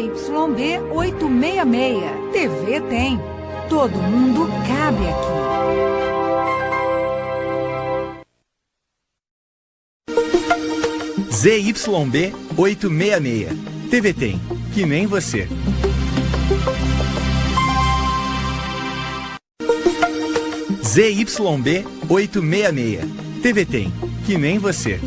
ZYB 866. TV tem. Todo mundo cabe aqui. ZYB 866. TV tem. Que nem você. ZYB 866. TV tem. Que nem você.